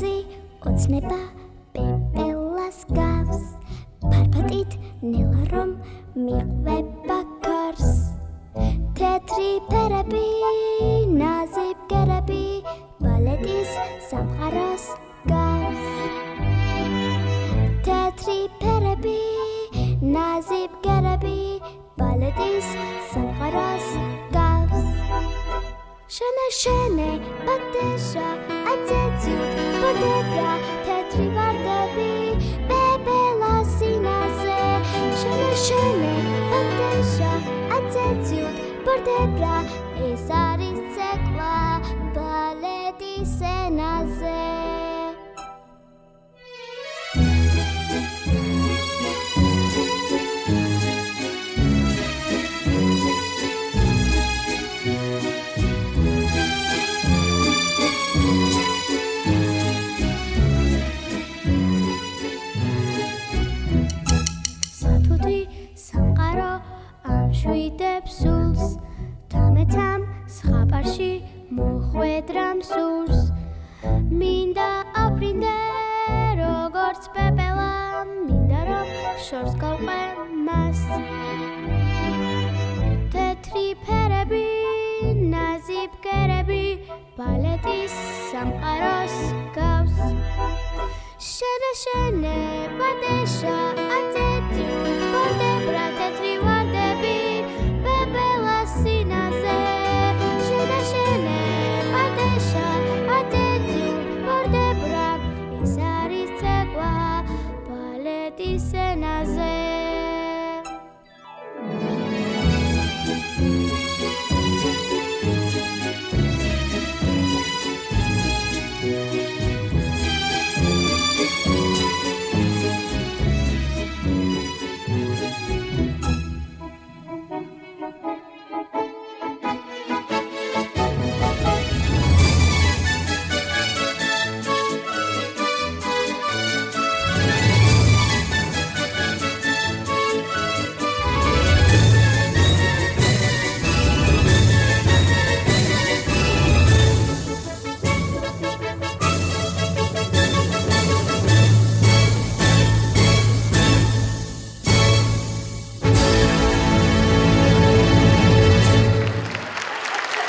კედელზე ოცნება პეპელას გავს. ფარფატით ნელა რომ მიყვება ქარს. თეთრი ფერები ნაზებგერები ბალეტის სამყაროს გავს. თეთრი ფერები ნაზებგერები ბალეტის სამყაროს გავს. შენე შენე ბატეშა აცეცი ბოდებია თეთრი ვარდები ბებელა სინაზე შენე შენე ბატეშა აცეცი ბოდებია ეს არის ცეკვა ბალეტის ენაზე შვიდებს სულს. თამეთამ სხაპარში მოხვედრამ სურს. მინდა აფრინდე როგორც პეპელა მინდა რომ შორს გავყვე მას თეთრი ფერები ნაზი ბგერები ბალეტის სამყაროს გავს. შენე შენე ბადეშა dice nada.